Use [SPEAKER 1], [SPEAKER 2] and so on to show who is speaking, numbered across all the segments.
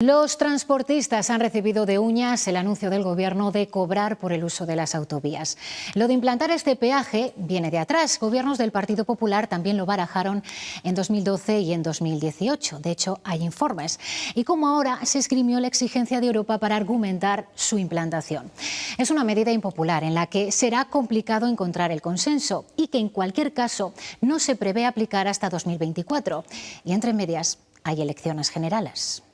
[SPEAKER 1] Los transportistas han recibido de uñas el anuncio del Gobierno de cobrar por el uso de las autovías. Lo de implantar este peaje viene de atrás. Gobiernos del Partido Popular también lo barajaron en 2012 y en 2018. De hecho, hay informes. Y como ahora se esgrimió la exigencia de Europa para argumentar su implantación. Es una medida impopular en la que será complicado encontrar el consenso y que en cualquier caso no se prevé aplicar hasta 2024. Y entre medias hay elecciones generales.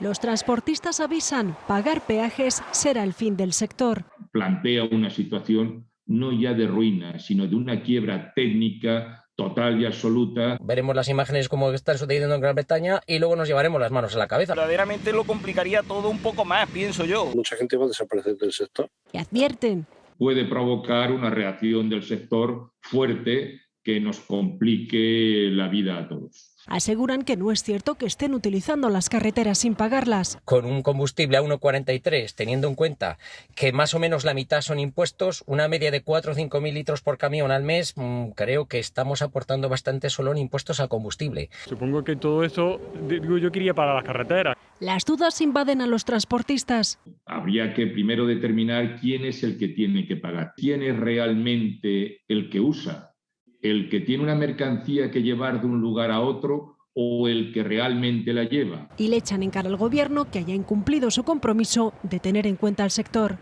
[SPEAKER 2] Los transportistas avisan, pagar peajes será el fin del sector.
[SPEAKER 3] Plantea una situación no ya de ruina, sino de una quiebra técnica total y absoluta.
[SPEAKER 4] Veremos las imágenes como están sucediendo en Gran Bretaña y luego nos llevaremos las manos a la cabeza.
[SPEAKER 5] Verdaderamente lo complicaría todo un poco más, pienso yo.
[SPEAKER 6] Mucha gente va a desaparecer del sector.
[SPEAKER 2] Y advierten.
[SPEAKER 3] Puede provocar una reacción del sector fuerte que nos complique la vida a todos.
[SPEAKER 2] Aseguran que no es cierto que estén utilizando las carreteras sin pagarlas.
[SPEAKER 4] Con un combustible a 1,43, teniendo en cuenta que más o menos la mitad son impuestos, una media de 4 o 5 mil litros por camión al mes, mmm, creo que estamos aportando bastante solo en impuestos al combustible.
[SPEAKER 7] Supongo que todo eso, digo yo, quería para las carreteras.
[SPEAKER 2] Las dudas invaden a los transportistas.
[SPEAKER 3] Habría que primero determinar quién es el que tiene que pagar, quién es realmente el que usa el que tiene una mercancía que llevar de un lugar a otro o el que realmente la lleva.
[SPEAKER 2] Y le echan en cara al gobierno que haya incumplido su compromiso de tener en cuenta al sector.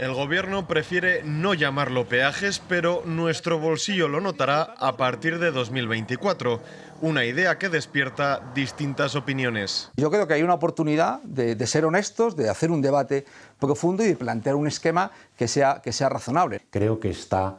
[SPEAKER 8] El gobierno prefiere no llamarlo peajes, pero nuestro bolsillo lo notará a partir de 2024. Una idea que despierta distintas opiniones.
[SPEAKER 9] Yo creo que hay una oportunidad de, de, ser honestos, de hacer un debate profundo y de plantear un esquema que sea, que sea razonable.
[SPEAKER 10] Creo que está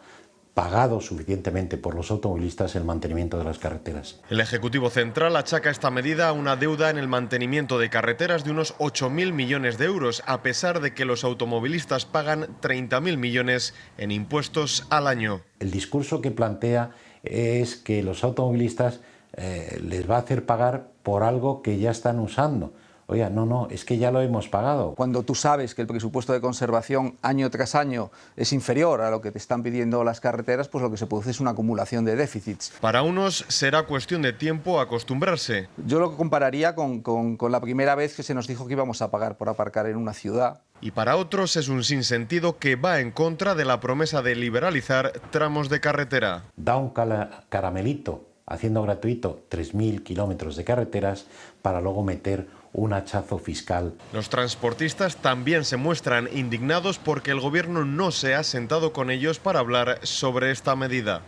[SPEAKER 10] pagado suficientemente por los automovilistas el mantenimiento de las carreteras.
[SPEAKER 8] El Ejecutivo Central achaca esta medida a una deuda en el mantenimiento de carreteras de unos 8.000 millones de euros, a pesar de que los automovilistas pagan 30.000 millones en impuestos al año.
[SPEAKER 10] El discurso que plantea es que los automovilistas eh, les va a hacer pagar por algo que ya están usando. Oiga, no, no, es que ya lo hemos pagado.
[SPEAKER 9] Cuando tú sabes que el presupuesto de conservación año tras año es inferior a lo que te están pidiendo las carreteras, pues lo que se produce es una acumulación de déficits.
[SPEAKER 8] Para unos será cuestión de tiempo acostumbrarse.
[SPEAKER 9] Yo lo compararía con, con, con la primera vez que se nos dijo que íbamos a pagar por aparcar en una ciudad.
[SPEAKER 8] Y para otros es un sinsentido que va en contra de la promesa de liberalizar tramos de carretera.
[SPEAKER 10] Da un caramelito haciendo gratuito 3.000 kilómetros de carreteras para luego meter un hachazo fiscal.
[SPEAKER 8] Los transportistas también se muestran indignados porque el gobierno no se ha sentado con ellos para hablar sobre esta medida.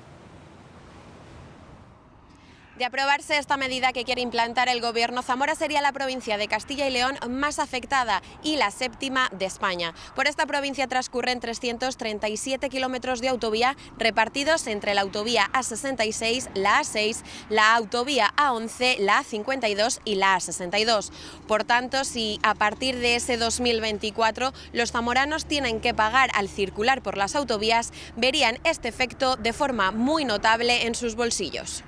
[SPEAKER 11] De aprobarse esta medida que quiere implantar el Gobierno, Zamora sería la provincia de Castilla y León más afectada y la séptima de España. Por esta provincia transcurren 337 kilómetros de autovía repartidos entre la autovía A66, la A6, la autovía A11, la A52 y la A62. Por tanto, si a partir de ese 2024 los zamoranos tienen que pagar al circular por las autovías, verían este efecto de forma muy notable en sus bolsillos.